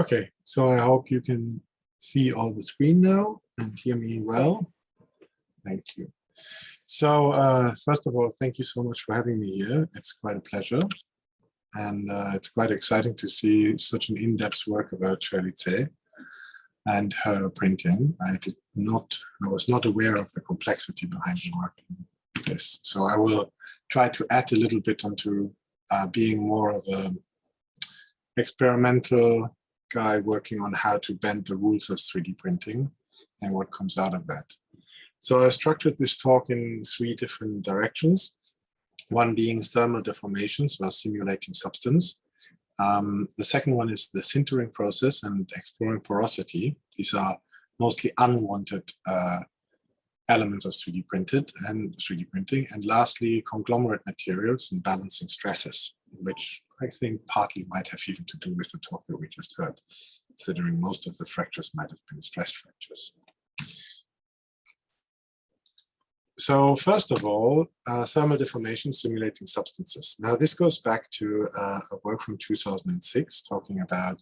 Okay, so I hope you can see all the screen now and hear me well. Thank you. So uh, first of all, thank you so much for having me here. It's quite a pleasure. And uh, it's quite exciting to see such an in-depth work about Tse and her printing. I did not, I was not aware of the complexity behind the work in this. So I will try to add a little bit onto uh, being more of a experimental guy working on how to bend the rules of 3D printing and what comes out of that. So I structured this talk in three different directions. One being thermal deformations or simulating substance. Um, the second one is the sintering process and exploring porosity. These are mostly unwanted uh, elements of 3D printed and 3D printing. And lastly, conglomerate materials and balancing stresses, which I think partly might have even to do with the talk that we just heard, considering most of the fractures might have been stress fractures. So first of all, uh, thermal deformation simulating substances. Now this goes back to uh, a work from 2006 talking about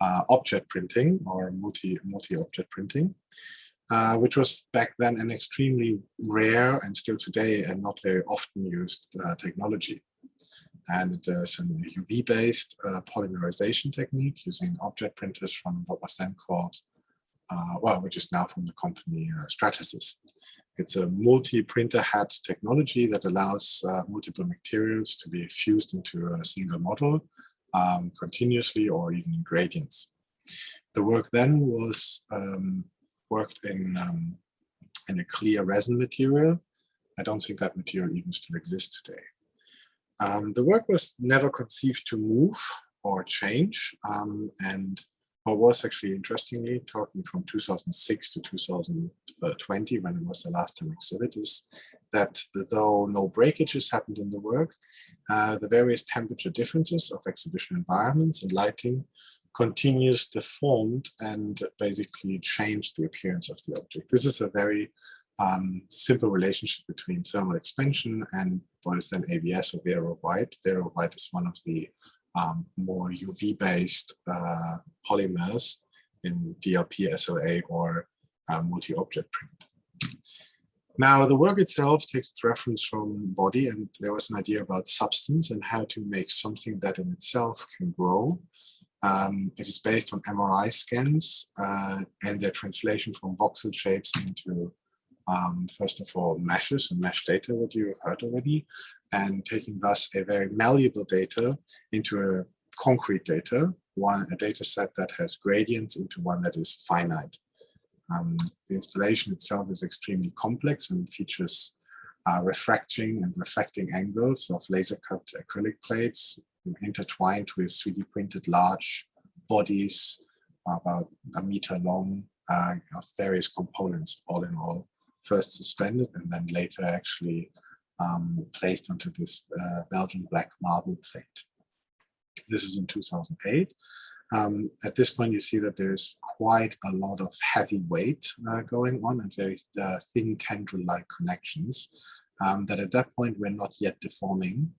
uh, Objet printing or multi multi-object printing, uh, which was back then an extremely rare and still today and not very often used uh, technology and it is a UV-based uh, polymerization technique using Objet printers from what was then called, uh, well, which is now from the company uh, Stratasys. It's a multi-printer head technology that allows uh, multiple materials to be fused into a single model um, continuously or even in gradients. The work then was um, worked in, um, in a clear resin material. I don't think that material even still exists today. Um, the work was never conceived to move or change. Um, and what was actually interestingly, talking from 2006 to 2020, when it was the last time exhibit, is that though no breakages happened in the work, uh, the various temperature differences of exhibition environments and lighting continues deformed and basically changed the appearance of the object. This is a very um, simple relationship between thermal expansion and what is then ABS or Vero White. Vero White is one of the um, more UV-based uh, polymers in DLP, SLA, or uh, multi-object print. Now, the work itself takes its reference from body, and there was an idea about substance and how to make something that in itself can grow. Um, it is based on MRI scans uh, and their translation from voxel shapes into um, first of all, meshes and mesh data, what you heard already, and taking thus a very malleable data into a concrete data, one a data set that has gradients into one that is finite. Um, the installation itself is extremely complex and features uh, refracting and reflecting angles of laser cut acrylic plates intertwined with 3D printed large bodies about a meter long uh, of various components all in all first suspended and then later actually um, placed onto this uh, Belgian black marble plate. This is in 2008. Um, at this point, you see that there's quite a lot of heavy weight uh, going on and very uh, thin tendril-like connections um, that at that point were not yet deforming.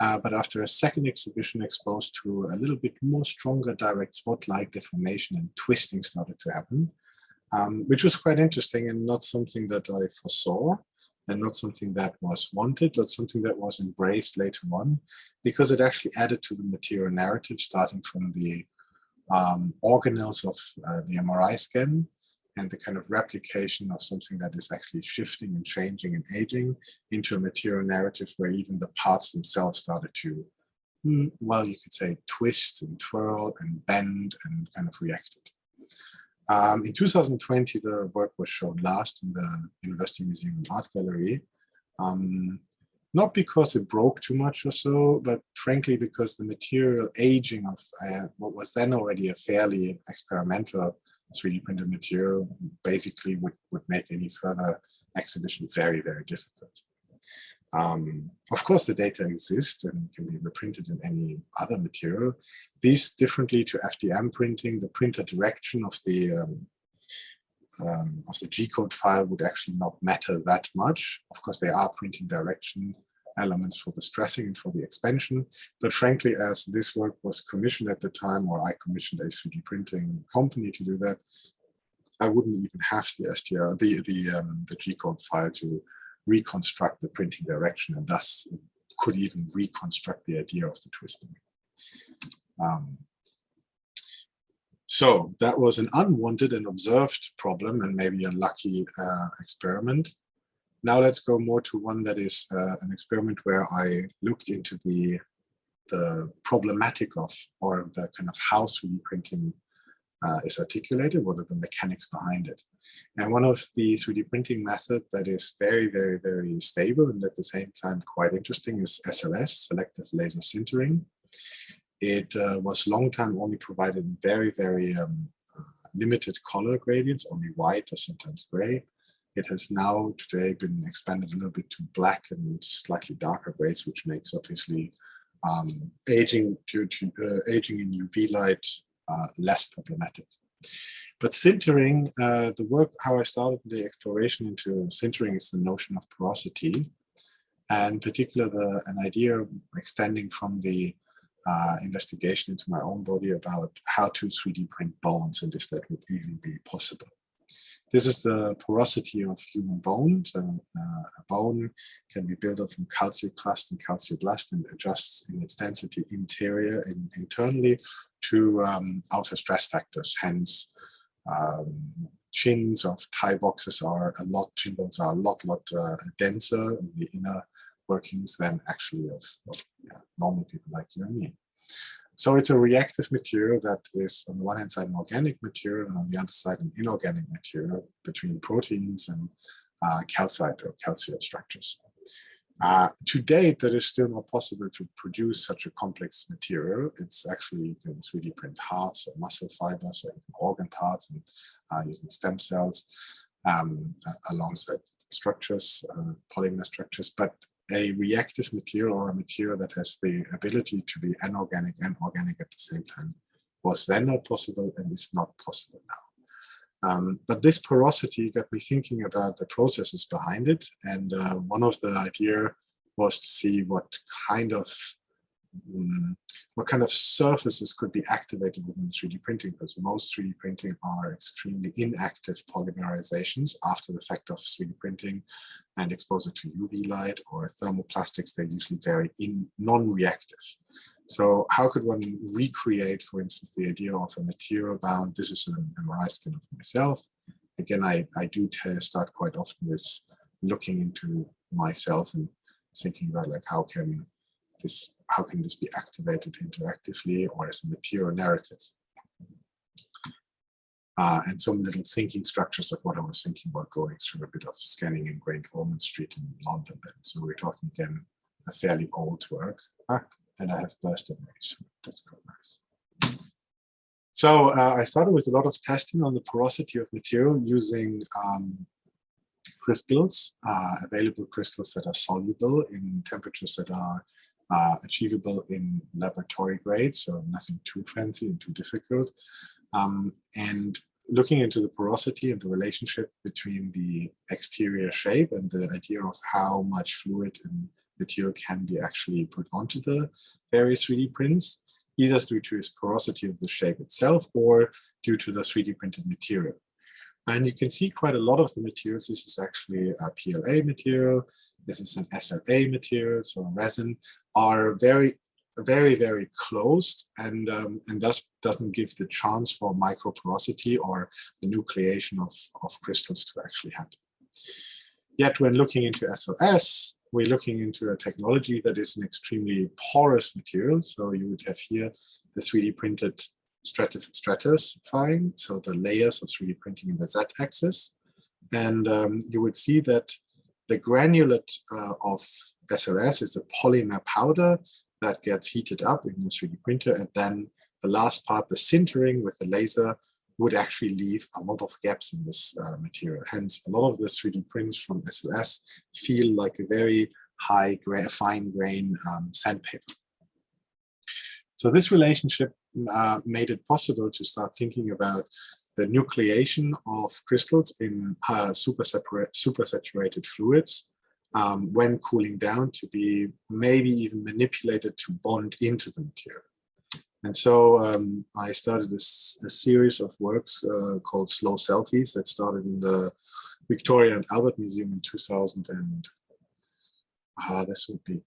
Uh, but after a second exhibition exposed to a little bit more stronger direct spot-like deformation and twisting started to happen, um, which was quite interesting and not something that I foresaw and not something that was wanted, but something that was embraced later on, because it actually added to the material narrative, starting from the um, organelles of uh, the MRI scan and the kind of replication of something that is actually shifting and changing and aging into a material narrative where even the parts themselves started to, hmm, well, you could say twist and twirl and bend and kind of reacted. Um, in 2020, the work was shown last in the University Museum and Art Gallery. Um, not because it broke too much or so, but frankly because the material aging of uh, what was then already a fairly experimental 3D printed material basically would, would make any further exhibition very, very difficult. Um, of course, the data exist and can be reprinted in any other material. These differently to FDM printing, the printer direction of the um, um, of the G-code file would actually not matter that much. Of course, they are printing direction elements for the stressing and for the expansion. But frankly, as this work was commissioned at the time, or I commissioned a 3D printing company to do that, I wouldn't even have the STR, the the um, the G-code file to reconstruct the printing direction, and thus could even reconstruct the idea of the twisting. Um, so that was an unwanted and observed problem and maybe a lucky uh, experiment. Now let's go more to one that is uh, an experiment where I looked into the the problematic of or the kind of how 3D printing uh, is articulated, what are the mechanics behind it. And one of the 3D printing method that is very, very, very stable and at the same time quite interesting is SLS, selective laser sintering. It uh, was long time only provided very, very um, uh, limited color gradients, only white or sometimes gray. It has now today been expanded a little bit to black and slightly darker grays, which makes obviously um, aging due to uh, aging in UV light less problematic. But sintering, uh, the work, how I started the exploration into sintering is the notion of porosity, and particular the, an idea extending from the uh, investigation into my own body about how to 3D print bones and if that would even be possible. This is the porosity of human bones. So uh, a bone can be built up from calcioclast and calcioblast and adjusts in its density interior and internally to um, outer stress factors. Hence, um, chins of Thai boxes are a lot, chin bones are a lot, lot uh, denser in the inner workings than actually of, of yeah, normal people like you and me. So it's a reactive material that is on the one hand side an organic material and on the other side an inorganic material between proteins and uh, calcite or calcium structures. Uh, to date, that is still not possible to produce such a complex material. It's actually you can 3D print hearts or muscle fibers or organ parts and uh, using stem cells um, alongside structures, uh, polymer structures. But a reactive material or a material that has the ability to be anorganic and organic at the same time was then not possible and is not possible now. Um, but this porosity got me thinking about the processes behind it. And uh, one of the idea was to see what kind of Um, what kind of surfaces could be activated within 3D printing because most 3D printing are extremely inactive polymerizations after the fact of 3D printing and exposure to UV light or thermoplastics, they're usually very in non-reactive. So how could one recreate, for instance, the idea of a material bound? This is an MRI scan of myself. Again, I, I do start quite often with looking into myself and thinking about like how can this how can this be activated interactively or as a material narrative? Uh, and some little thinking structures of what I was thinking about going through a bit of scanning in Great Ormond Street in London. Then. So we're talking again a fairly old work. Ah, and I have burst memories. That's quite nice. So uh, I started with a lot of testing on the porosity of material using um, crystals, uh, available crystals that are soluble in temperatures that are uh, achievable in laboratory grade, so nothing too fancy and too difficult. Um, and looking into the porosity and the relationship between the exterior shape and the idea of how much fluid and material can be actually put onto the various 3D prints, either due to its porosity of the shape itself or due to the 3D printed material. And you can see quite a lot of the materials. This is actually a PLA material. This is an SLA material, so a resin, are very, very, very closed and, um, and thus doesn't give the chance for microporosity or the nucleation of, of crystals to actually happen. Yet when looking into SLS, we're looking into a technology that is an extremely porous material. So you would have here the 3D printed stratifying, so the layers of 3D printing in the z-axis. And um, you would see that the granulate uh, of SLS is a polymer powder that gets heated up in a 3D printer. And then the last part, the sintering with the laser, would actually leave a lot of gaps in this uh, material. Hence, a lot of the 3D prints from SLS feel like a very high, gra fine grain um, sandpaper. So this relationship uh, made it possible to start thinking about the nucleation of crystals in uh, super, super saturated fluids um, when cooling down to be maybe even manipulated to bond into the material. And so um, I started a, a, series of works uh, called Slow Selfies that started in the Victoria and Albert Museum in 2000 and uh, this would be,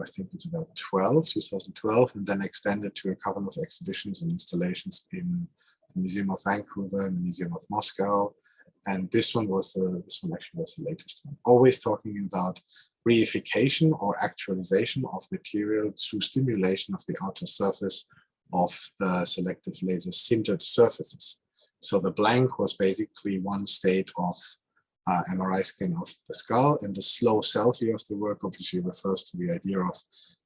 I think it's about 12, 2012, and then extended to a couple of exhibitions and installations in the Museum of Vancouver and the Museum of Moscow. And this one was the, this one actually was the latest one. Always talking about reification or actualization of material through stimulation of the outer surface of selective laser sintered surfaces. So the blank was basically one state of uh, MRI scan of the skull and the slow selfie of the work obviously refers to the idea of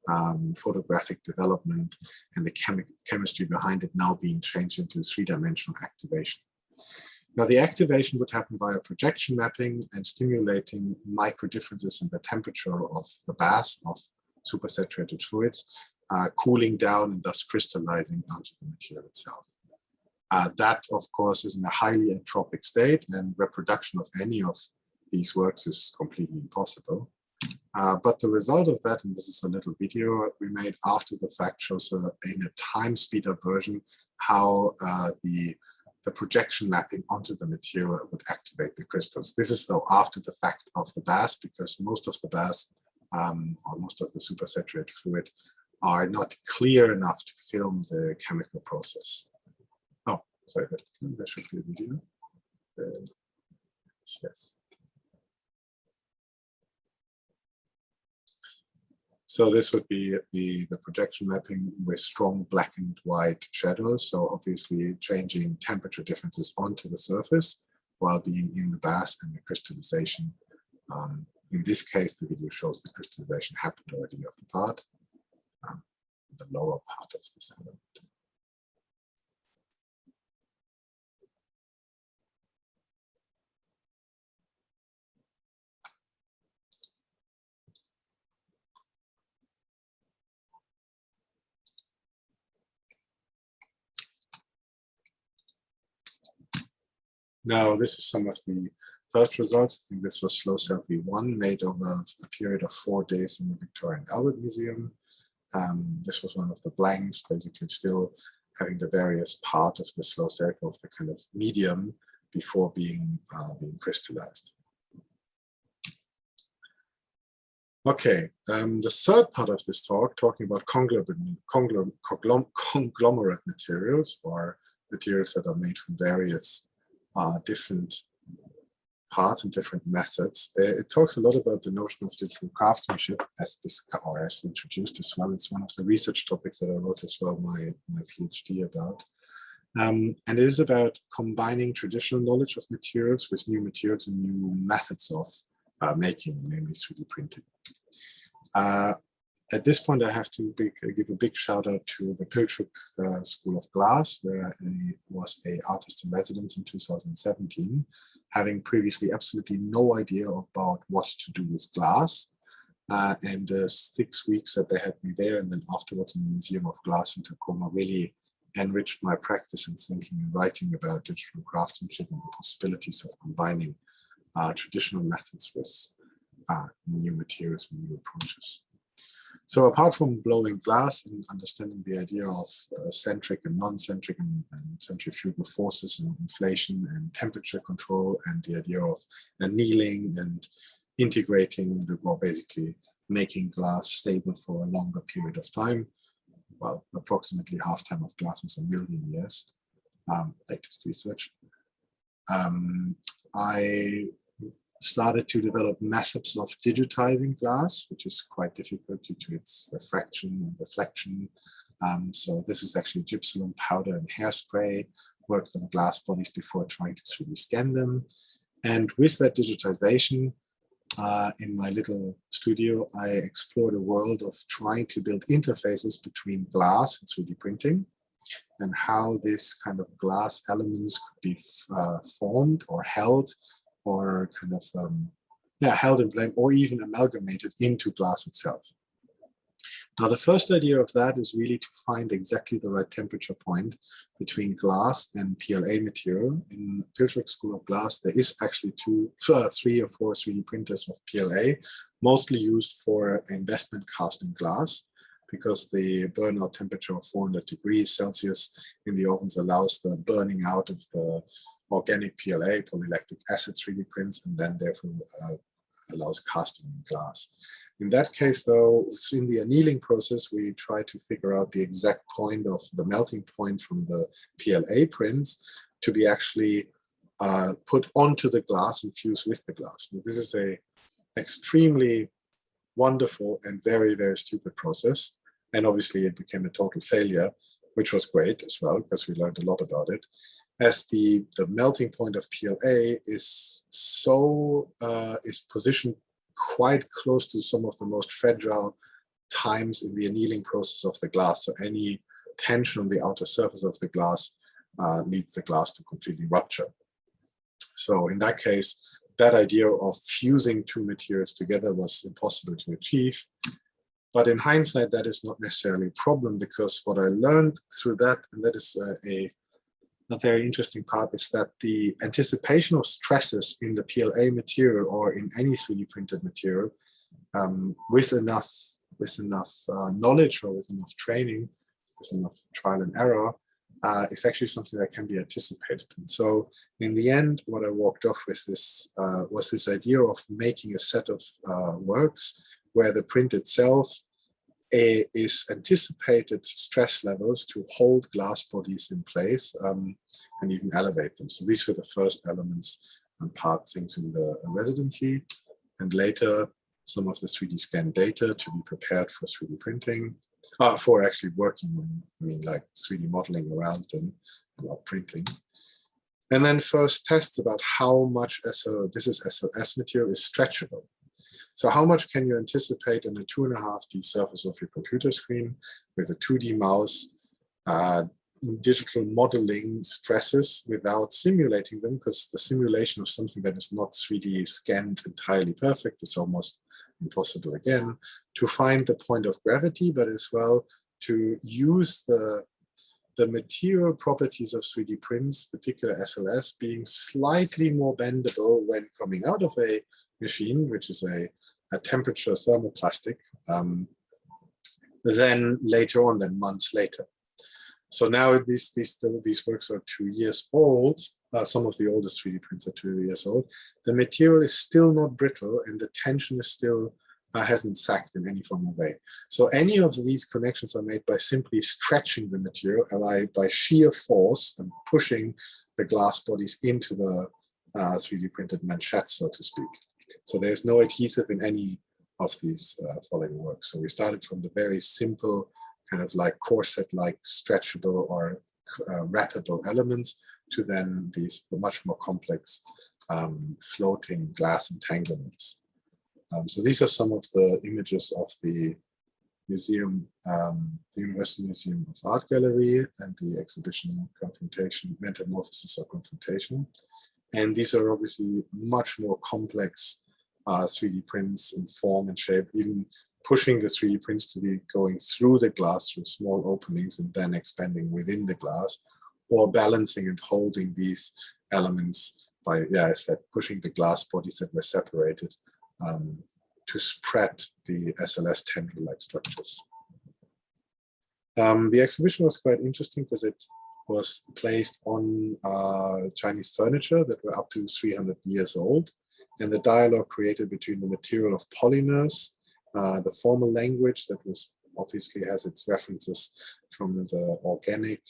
um, photographic development and the chemi chemistry behind it now being changed into three-dimensional activation. Now the activation would happen via projection mapping and stimulating micro differences in the temperature of the bath of supersaturated fluids, uh, cooling down and thus crystallizing onto the material itself. Uh, that, of course, is in a highly entropic state and reproduction of any of these works is completely impossible. Uh, but the result of that, and this is a little video we made after the fact, shows in a time speed up version how uh, the the projection mapping onto the material would activate the crystals. This is though after the fact of the bath, because most of the bath um, or most of the supersaturated fluid are not clear enough to film the chemical process. Oh, sorry, there should be a video. Uh, yes. So this would be the, the projection mapping with strong black and white shadows. So obviously changing temperature differences onto the surface while being in the bath and the crystallization. Um, in this case, the video shows the crystallization happened already of the part, um, the lower part of this element. Now, this is some of the first results. I think this was slow selfie one made over a period of four days in the Victoria and Albert Museum. Um, this was one of the blanks, basically still having the various part of the slow selfie of the kind of medium before being uh, being crystallized. Okay, um, the third part of this talk, talking about conglomerate, conglomerate materials or materials that are made from various uh, different parts and different methods. Uh, it talks a lot about the notion of digital craftsmanship as this or as introduced as well. It's one of the research topics that I wrote as well my, my PhD about. Um, and it is about combining traditional knowledge of materials with new materials and new methods of uh, making, namely 3D printing. Uh, at this point, I have to big, give a big shout out to the Pilchuck uh, School of Glass, where I was a artist in residence in 2017, having previously absolutely no idea about what to do with glass. Uh, and the six weeks that they had me there and then afterwards in the Museum of Glass in Tacoma really enriched my practice in thinking and writing about digital craftsmanship and the possibilities of combining uh, traditional methods with uh, new materials and new approaches. So apart from blowing glass and understanding the idea of uh, centric and non-centric and, and, centrifugal forces and inflation and temperature control and the idea of annealing and integrating the, well, basically making glass stable for a longer period of time, well, approximately half time of glass is a million years, um, latest research. Um, I started to develop methods of digitizing glass, which is quite difficult due to its refraction and reflection. Um, so this is actually gypsum powder and hairspray, worked on glass bodies before trying to 3D scan them. And with that digitization, uh, in my little studio, I explored a world of trying to build interfaces between glass and 3D printing and how this kind of glass elements could be uh, formed or held or kind of um, yeah, held in blame or even amalgamated into glass itself. Now, the first idea of that is really to find exactly the right temperature point between glass and PLA material. In Pilchuck School of Glass, there is actually two, uh, three or four 3D printers of PLA, mostly used for investment casting glass because the burnout temperature of 400 degrees Celsius in the ovens allows the burning out of the organic PLA, polylactic acid 3D prints, and then therefore uh, allows casting in glass. In that case, though, in the annealing process, we try to figure out the exact point of the melting point from the PLA prints to be actually uh, put onto the glass and fuse with the glass. Now, this is a extremely wonderful and very, very stupid process. And obviously it became a total failure, which was great as well, because we learned a lot about it. As the, the melting point of PLA is so, uh, is positioned quite close to some of the most fragile times in the annealing process of the glass. So any tension on the outer surface of the glass uh, leads the glass to completely rupture. So in that case, that idea of fusing two materials together was impossible to achieve. But in hindsight, that is not necessarily a problem because what I learned through that, and that is a, a, a very interesting part, is that the anticipation of stresses in the PLA material or in any 3D printed material um, with enough with enough uh, knowledge or with enough training, with enough trial and error, uh, is actually something that can be anticipated. And so in the end, what I walked off with this uh, was this idea of making a set of uh, works where the print itself a, is anticipated stress levels to hold glass bodies in place um, and even elevate them. So these were the first elements and part things in the residency. And later, some of the 3D scan data to be prepared for 3D printing, uh, for actually working, I mean, like 3D modeling around them, not printing. And then first tests about how much SL, this is SLS material is stretchable. So how much can you anticipate on a two and a half D surface of your computer screen with a 2D mouse, uh, digital modeling stresses without simulating them? Because the simulation of something that is not 3D scanned entirely perfect is almost impossible again. To find the point of gravity, but as well to use the the material properties of 3D prints, particular SLS, being slightly more bendable when coming out of a machine, which is a a temperature thermoplastic, um, then later on, then months later. So now these, these, these works are two years old. Uh, some of the oldest 3D prints are two years old. The material is still not brittle and the tension is still uh, hasn't sagged in any form of way. So any of these connections are made by simply stretching the material by, by sheer force and pushing the glass bodies into the uh, 3D printed manchette, so to speak. So there's no adhesive in any of these uh, following works. So we started from the very simple kind of like corset-like stretchable or uh, wrappable elements to then these much more complex um, floating glass entanglements. Um, so these are some of the images of the museum, um, the University Museum of Art Gallery and the exhibition Confrontation, Metamorphosis of Confrontation. And these are obviously much more complex uh, 3D prints in form and shape, even pushing the 3D prints to be going through the glass through small openings and then expanding within the glass, or balancing and holding these elements by, yeah, I said, pushing the glass bodies that were separated um, to spread the SLS tendril-like structures. Um, the exhibition was quite interesting because it was placed on uh, Chinese furniture that were up to 300 years old and the dialogue created between the material of polymers, uh, the formal language that was obviously has its references from the organic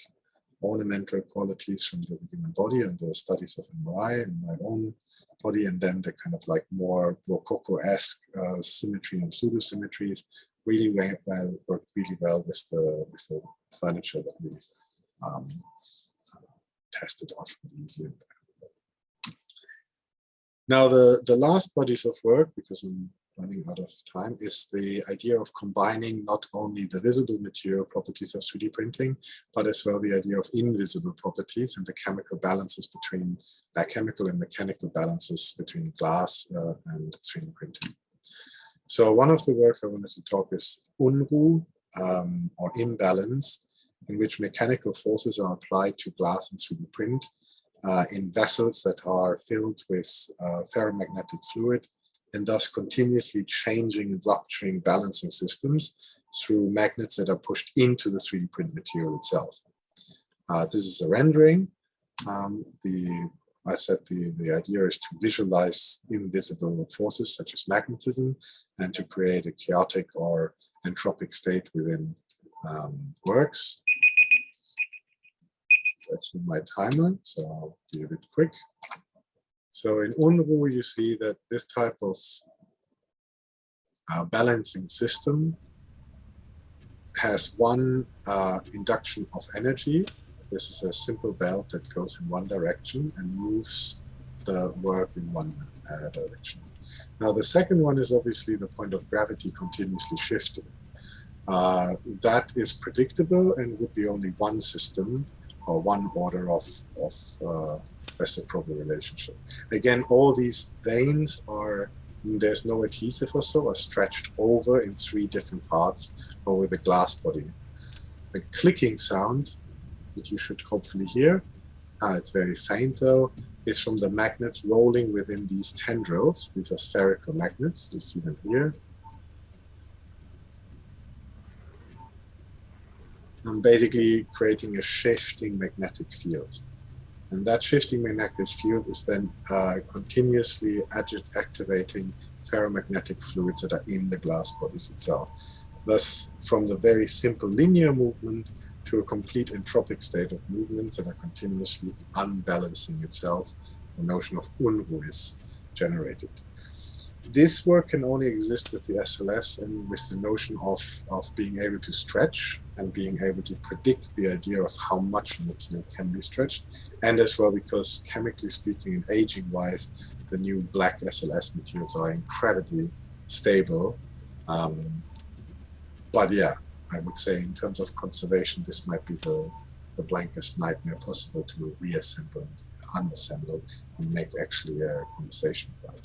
ornamental qualities from the human body and the studies of MRI and my own body, and then the kind of like more Rococo-esque uh, symmetry and pseudo-symmetries really well, worked really well with the, with the furniture that we um, tested off in the museum. Now, the, the last bodies of work, because I'm running out of time, is the idea of combining not only the visible material properties of 3D printing, but as well the idea of invisible properties and the chemical balances between uh, chemical and mechanical balances between glass uh, and 3D printing. So one of the work I wanted to talk is Unruh um, or imbalance, in which mechanical forces are applied to glass and 3D print uh, in vessels that are filled with uh, ferromagnetic fluid and thus continuously changing and rupturing balancing systems through magnets that are pushed into the 3D print material itself. Uh, this is a rendering. Um, the I said the, the idea is to visualize invisible forces such as magnetism and to create a chaotic or entropic state within um, works. That's my timer, so I'll a bit quick. So in Unruh, you see that this type of uh, balancing system has one uh, induction of energy. This is a simple belt that goes in one direction and moves the work in one uh, direction. Now the second one is obviously the point of gravity continuously shifting. Uh, that is predictable and would be only one system or one order of, of uh, reciprocal relationship. Again, all these veins are, there's no adhesive or so, are stretched over in three different parts over the glass body. The clicking sound that you should hopefully hear, uh, it's very faint though, is from the magnets rolling within these tendrils. These are spherical magnets, you see them here. And basically creating a shifting magnetic field. And that shifting magnetic field is then uh, continuously activating ferromagnetic fluids that are in the glass bodies itself. Thus, from the very simple linear movement to a complete entropic state of movements that are continuously unbalancing itself, the notion of Unruh is generated this work can only exist with the SLS and with the notion of, of being able to stretch and being able to predict the idea of how much material can be stretched. And as well, because chemically speaking and aging wise, the new black SLS materials are incredibly stable. Um, but yeah, I would say in terms of conservation, this might be the, the blankest nightmare possible to reassemble, unassemble, and make actually a conversation about.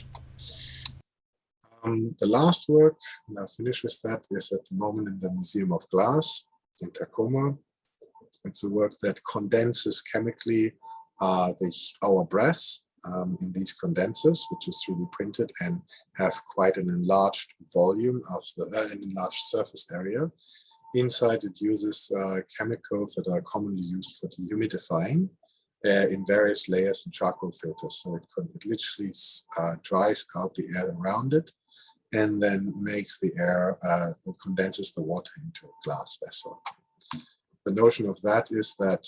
Um, the last work, and I'll finish with that, is at the moment in the Museum of Glass in Tacoma. It's a work that condenses chemically uh, the, our breath um, in these condensers, which is 3D printed and have quite an enlarged volume of the uh, an enlarged surface area. Inside it uses uh, chemicals that are commonly used for dehumidifying uh, in various layers and charcoal filters. So it, it literally uh, dries out the air around it and then makes the air, uh, condenses the water into a glass vessel. The notion of that is that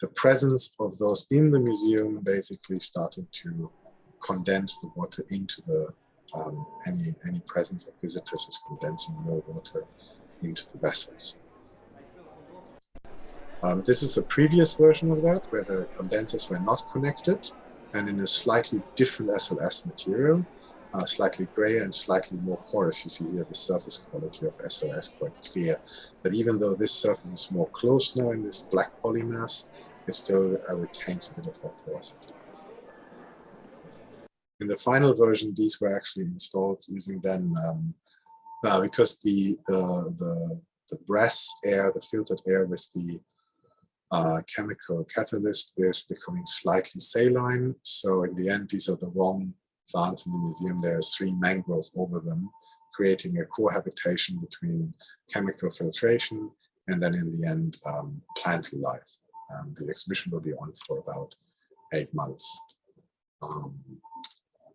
the presence of those in the museum basically started to condense the water into the, um, any, any presence of visitors is condensing more water into the vessels. Um, this is the previous version of that, where the condensers were not connected and in a slightly different SLS material uh, slightly grayer and slightly more porous. You see here the surface quality of SLS quite clear. But even though this surface is more closed now in this black polymass, it still uh, retains a bit of that porosity. In the final version, these were actually installed using then, um, uh, because the, the, the, the brass air, the filtered air with the uh, chemical catalyst is becoming slightly saline. So in the end, these are the wrong plants in the museum, there's three mangroves over them, creating a cohabitation between chemical filtration and then in the end, um, plant life. Um, the exhibition will be on for about eight months. Um,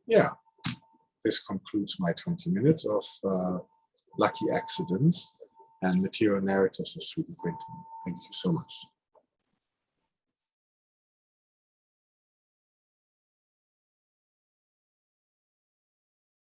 yeah, this concludes my 20 minutes of uh, lucky accidents and material narratives of 3D printing. Thank you so much.